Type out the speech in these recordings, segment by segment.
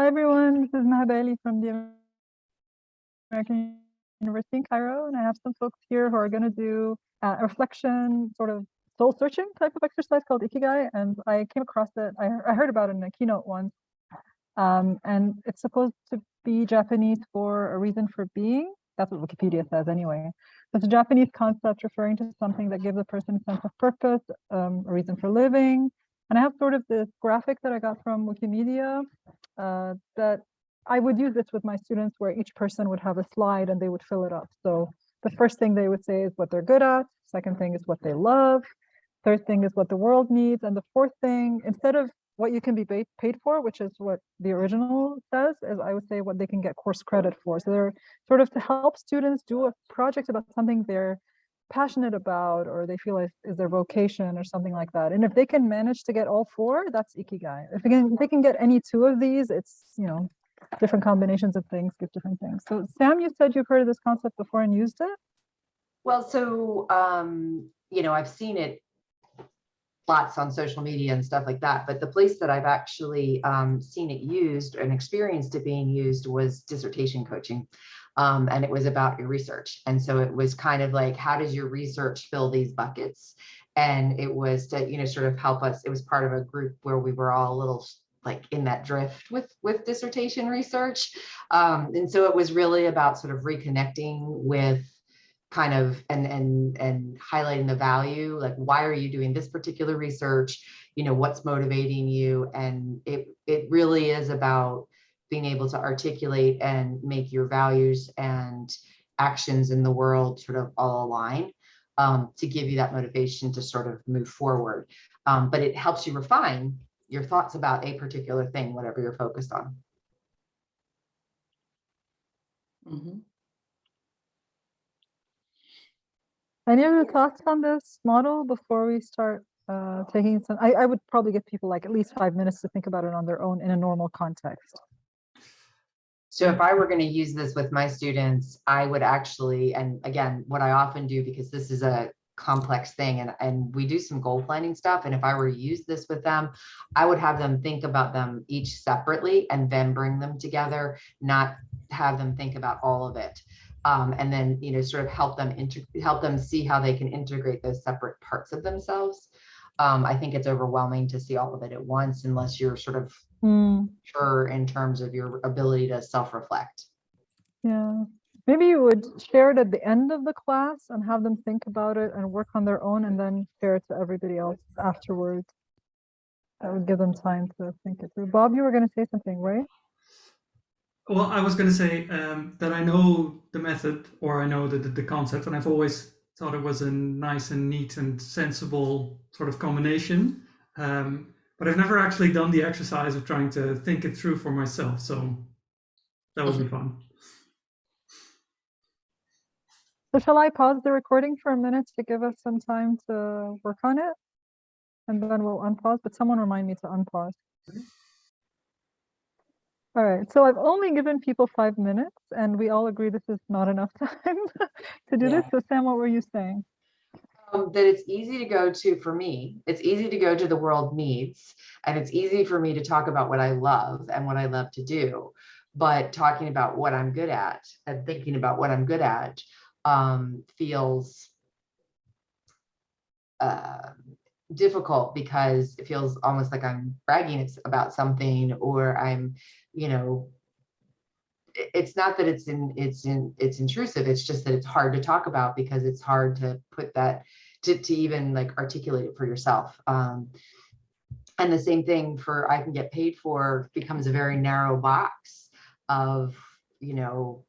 Hi everyone, this is Maha Bali from the American University in Cairo, and I have some folks here who are going to do a reflection, sort of soul searching type of exercise called Ikigai, and I came across it, I, I heard about it in a keynote once, um, and it's supposed to be Japanese for a reason for being. That's what Wikipedia says anyway. It's a Japanese concept referring to something that gives a person a sense of purpose, um, a reason for living. And I have sort of this graphic that I got from Wikimedia uh, that I would use this with my students where each person would have a slide and they would fill it up. So the first thing they would say is what they're good at. Second thing is what they love. Third thing is what the world needs. And the fourth thing, instead of what you can be paid for, which is what the original says, is I would say what they can get course credit for. So they're sort of to help students do a project about something they're passionate about or they feel like is their vocation or something like that. And if they can manage to get all four, that's Ikigai. If they can, if they can get any two of these, it's, you know, different combinations of things give different things. So Sam, you said you've heard of this concept before and used it? Well, so, um, you know, I've seen it lots on social media and stuff like that, but the place that I've actually um, seen it used and experienced it being used was dissertation coaching. Um, and it was about your research. And so it was kind of like, how does your research fill these buckets? And it was to, you know, sort of help us. It was part of a group where we were all a little like in that drift with with dissertation research. Um, and so it was really about sort of reconnecting with kind of and and and highlighting the value like why are you doing this particular research you know what's motivating you and it it really is about being able to articulate and make your values and actions in the world sort of all align um, to give you that motivation to sort of move forward um, but it helps you refine your thoughts about a particular thing, whatever you're focused on. Mm -hmm. Any other thoughts on this model before we start uh, taking some? I, I would probably give people like at least five minutes to think about it on their own in a normal context. So if I were going to use this with my students, I would actually, and again, what I often do, because this is a complex thing and, and we do some goal planning stuff. And if I were to use this with them, I would have them think about them each separately and then bring them together, not have them think about all of it. Um, and then, you know, sort of help them help them see how they can integrate those separate parts of themselves. Um, I think it's overwhelming to see all of it at once unless you're sort of mm. sure in terms of your ability to self-reflect. Yeah. Maybe you would share it at the end of the class and have them think about it and work on their own and then share it to everybody else afterwards. That would give them time to think it through. Bob, you were going to say something, right? Well, I was going to say um, that I know the method or I know the, the, the concept and I've always thought it was a nice and neat and sensible sort of combination. Um, but I've never actually done the exercise of trying to think it through for myself. So that would be fun. So shall I pause the recording for a minute to give us some time to work on it? And then we'll unpause, but someone remind me to unpause. All right, so I've only given people five minutes and we all agree this is not enough time to do yeah. this. So Sam, what were you saying? Um, that it's easy to go to, for me, it's easy to go to the world needs, and it's easy for me to talk about what I love and what I love to do. But talking about what I'm good at and thinking about what I'm good at um, feels uh, difficult because it feels almost like I'm bragging about something or I'm, you know, it's not that it's in it's in it's intrusive it's just that it's hard to talk about because it's hard to put that to, to even like articulate it for yourself um and the same thing for i can get paid for becomes a very narrow box of you know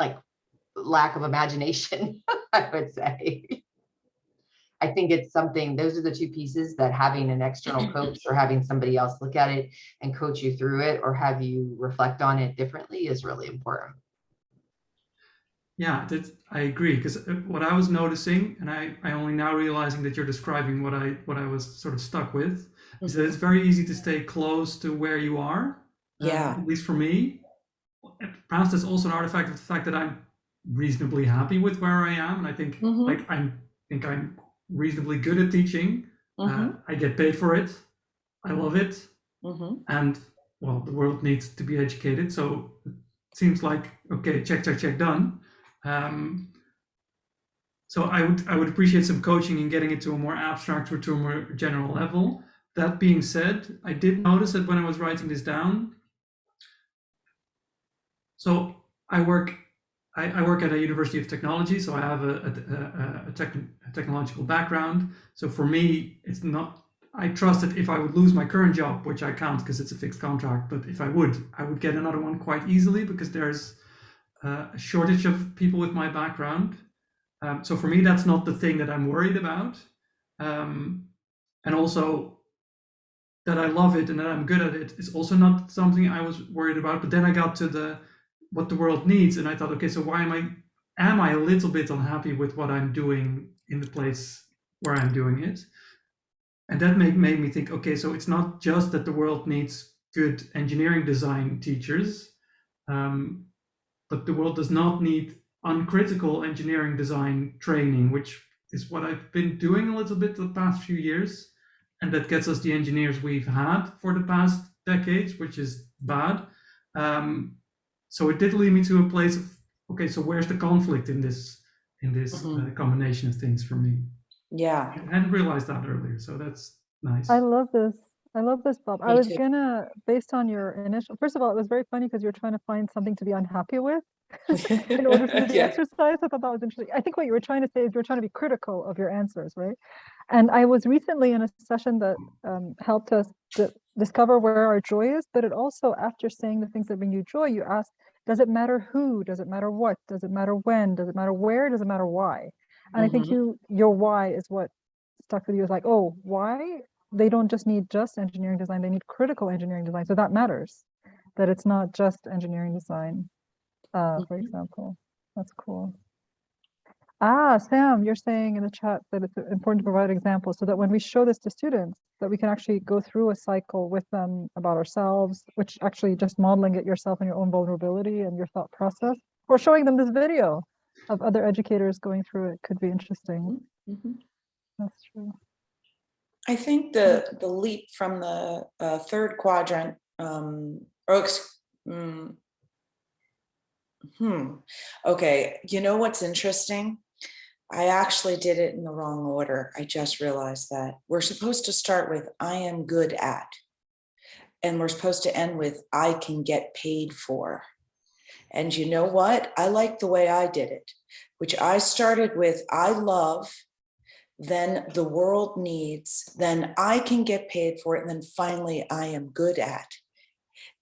like lack of imagination, I would say. I think it's something, those are the two pieces that having an external coach or having somebody else look at it and coach you through it or have you reflect on it differently is really important. Yeah, I agree. Because uh, what I was noticing, and I, I only now realizing that you're describing what I what I was sort of stuck with, is that it's very easy to stay close to where you are. Yeah. Uh, at least for me. Perhaps that's also an artifact of the fact that I'm reasonably happy with where I am, and I think mm -hmm. like I'm think I'm reasonably good at teaching. Mm -hmm. uh, I get paid for it. I love it. Mhm. and well, the world needs to be educated. So it seems like okay, check, check, check, done. Um, so I would I would appreciate some coaching in getting it to a more abstract or to a more general level. That being said, I did notice that when I was writing this down. So I work I, I work at a university of technology, so I have a, a, a, a, tech, technological background. So for me, it's not I trust that if I would lose my current job, which I can't because it's a fixed contract, but if I would, I would get another one quite easily because there's uh, a shortage of people with my background. Um, so for me, that's not the thing that I'm worried about. Um, and also that I love it and that I'm good at it is also not something I was worried about. But then I got to the what the world needs, and I thought, okay, so why am I am I a little bit unhappy with what I'm doing in the place where I'm doing it? And that made, made me think, okay, so it's not just that the world needs good engineering design teachers, um, but the world does not need uncritical engineering design training, which is what I've been doing a little bit the past few years. And that gets us the engineers we've had for the past decades, which is bad. Um, so it did lead me to a place of, okay, so where's the conflict in this in this Mhm. uh, combination of things for me? Yeah. I hadn't realized that earlier, so that's nice. I love this. I love this, Bob. I was too. gonna, based on your initial, first of all, it was very funny because you're trying to find something to be unhappy with in order to do the Yeah. exercise. I thought that was interesting. I think what you were trying to say is you were trying to be critical of your answers, right? And I was recently in a session that um, helped us to discover where our joy is, but it also, after saying the things that bring you joy, you asked, does it matter who? Does it matter what? Does it matter when? Does it matter where? Does it matter why? And I think Mhm. you, your why is what stuck with you. Is like, oh, why? They don't just need just engineering design; they need critical engineering design. So that matters. That it's not just engineering design. Uh, for Mhm. example, that's cool. Ah, Sam, you're saying in the chat that it's important to provide examples so that when we show this to students, that we can actually go through a cycle with them about ourselves, which actually just modeling it yourself and your own vulnerability and your thought process, or showing them this video of other educators going through it could be interesting. Mhm. That's true. I think the the leap from the uh, third quadrant, um, or ex- mm, hmm, okay. You know what's interesting? I actually did it in the wrong order. I just realized that we're supposed to start with "I am good at," and we're supposed to end with "I can get paid for." And you know what? I like the way I did it, which I started with "I love." then the world needs, then I can get paid for it, and then finally I am good at.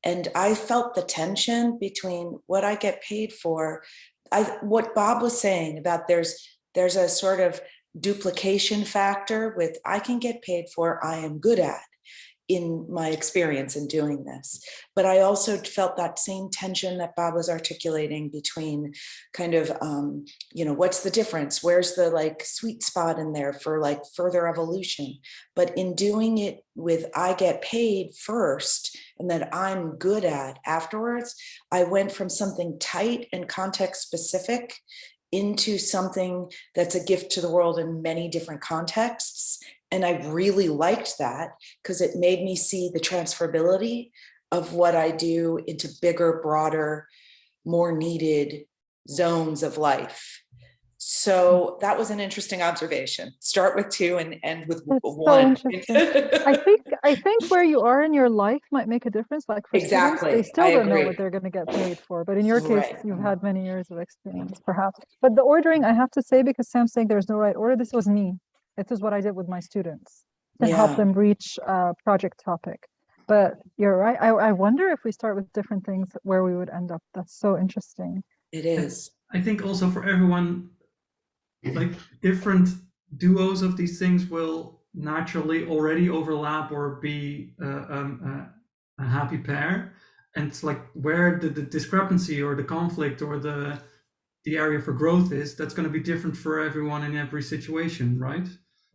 And I felt the tension between what I get paid for. I what Bob was saying about there's there's a sort of duplication factor with I can get paid for, I am good at in my experience in doing this. But I also felt that same tension that Bob was articulating between kind of, um, you know, what's the difference? Where's the like sweet spot in there for like further evolution? But in doing it with I get paid first and that I'm good at afterwards, I went from something tight and context specific into something that's a gift to the world in many different contexts. And I really liked that because it made me see the transferability of what I do into bigger, broader, more needed zones of life. So that was an interesting observation. Start with two and end with That's so one. interesting. I think I think where you are in your life might make a difference. Like for students, Exactly. they still I don't know what they're going to get paid for. But in your case, Right. you've had many years of experience, perhaps. But the ordering, I have to say, because Sam's saying there's no right order, this was me. This is what I did with my students to help them reach a project topic. But you're right. I, I wonder if we start with different things, where we would end up. That's so interesting. It is. I think also for everyone, like different duos of these things will naturally already overlap or be uh, um, uh, a happy pair. And it's like where the, the discrepancy or the conflict or the the area for growth is, that's going to be different for everyone in every situation, right?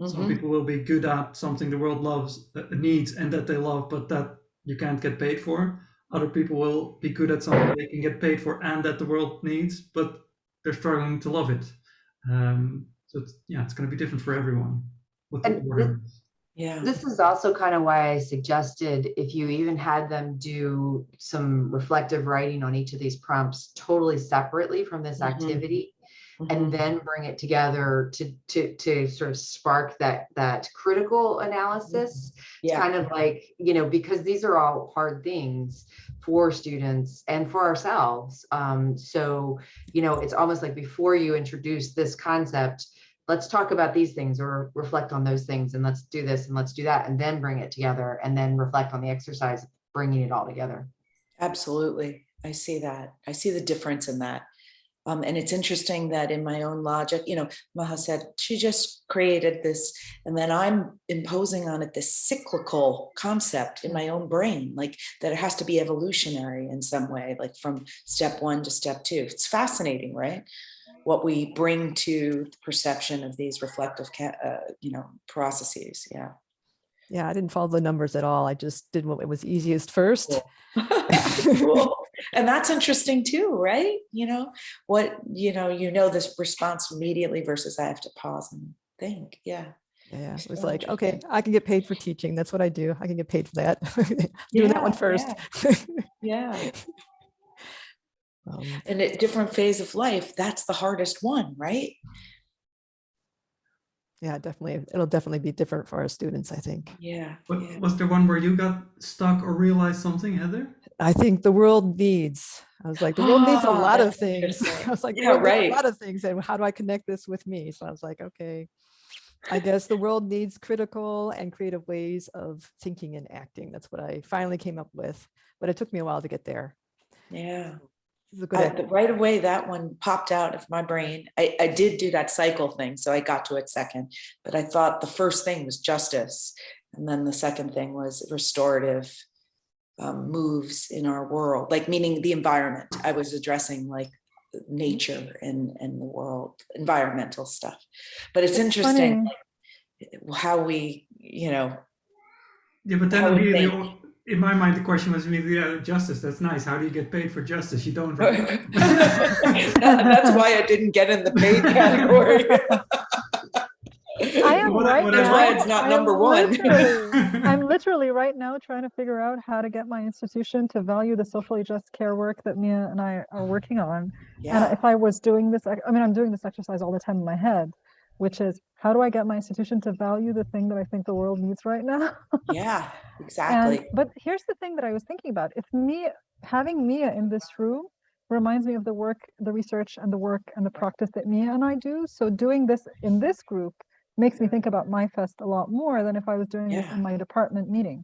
Some Mhm. people will be good at something the world loves, uh, needs, and that they love, but that you can't get paid for. Other people will be good at something they can get paid for and that the world needs, but they're struggling to love it. Um, so it's, yeah, it's going to be different for everyone. What the order is. Yeah. This is also kind of why I suggested if you even had them do some reflective writing on each of these prompts totally separately from this Mhm. activity Mhm. and then bring it together to to to sort of spark that that critical analysis Yeah. kind of like you know because these are all hard things for students and for ourselves um so you know it's almost like before you introduce this concept let's talk about these things or reflect on those things and let's do this and let's do that and then bring it together and then reflect on the exercise bringing it all together Absolutely. I see that. I see the difference in that. Um, and it's interesting that in my own logic, you know, Maha said she just created this, and then I'm imposing on it this cyclical concept in my own brain, like that it has to be evolutionary in some way, like from step one to step two. It's fascinating, right? What we bring to the perception of these reflective, uh, you know, processes. Yeah. Yeah, I didn't follow the numbers at all. I just did what was easiest first. Cool. And that's interesting too, right? You know, what, you know, you know this response immediately versus I have to pause and think. Yeah. Yeah, it was So like, okay. I can get paid for teaching. That's what I do. I can get paid for that. Doing that one first. Yeah, first. Yeah. Um, And at different phase of life, that's the hardest one, right? Yeah, definitely. It'll definitely be different for our students, I think. Yeah. What, yeah. was there one where you got stuck or realized something, Heather? I think the world needs, I was like, the world needs a lot of things. I was like, Yeah, right. a lot of things. And how do I connect this with me? So I was like, okay, I guess the world needs critical and creative ways of thinking and acting. That's what I finally came up with. But it took me a while to get there. Yeah. This is a good I- right away, that one popped out of my brain. I, I did do that cycle thing, so I got to it second. But I thought the first thing was justice, and then the second thing was restorative um, moves in our world, like meaning the environment. I was addressing like nature and and the world, environmental stuff. But it's interesting like, how we, you know, Yeah, but then How we immediately, in my mind, the question was immediately, yeah, justice, that's nice. How do you get paid for justice? You don't. right? that's why I didn't get in the paid category. I am What- right now. why it's not I am number one. literally- I'm literally right now trying to figure out how to get my institution to value the socially just care work that Mia and I are mm-hmm. working on. Yeah. And if I was doing this, I mean, I'm doing this exercise all the time in my head, which is how do I get my institution to value the thing that I think the world needs right now? yeah, And, exactly. but here's the thing that I was thinking about. If Mia, having Mia in this room reminds me of the work, the research and the work and the practice that Mia and I do. So doing this in this group makes me think about MYFest a lot more than if I was doing this Yeah. in my department meeting.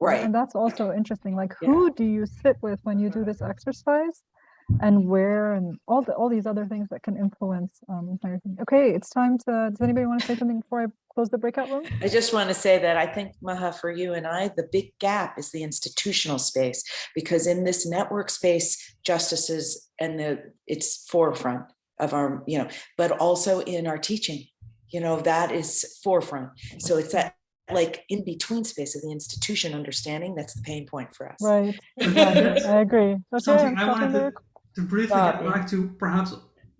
Right. And that's also interesting. Like Yeah. who do you sit with when you do this exercise? And where and all the all these other things that can influence um how you're. Okay, it's time to does anybody want to say something before I close the breakout room? I just want to say that I think, Maha, for you and I, the big gap is the institutional space, because in this network space, justices and the, it's forefront of our, you know, but also in our teaching, you know, that is forefront. So it's that like in between space of the institution understanding, that's the pain point for us. Right. Exactly. I agree. Okay, Something I'm I stopping wanted to, to briefly Uh, get back to perhaps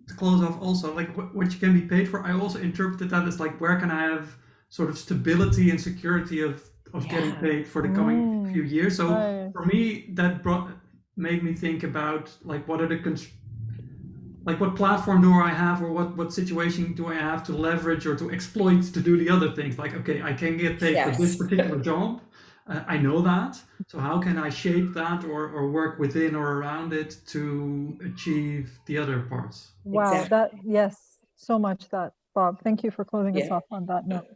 to close off also, like what, what you can be paid for. I also interpreted that as like, where can I have sort of stability and security of, of getting paid for the coming Mm, few years. So Right. for me, that brought, made me think about like, what are the, cons- like what platform do I have or what, what situation do I have to leverage or to exploit to do the other things? Like, okay, I can get paid for this particular job. Uh, I know that. So how can I shape that or, or work within or around it to achieve the other parts? Wow, Exactly. that yes, so much that Bob. Thank you for closing us off on that note.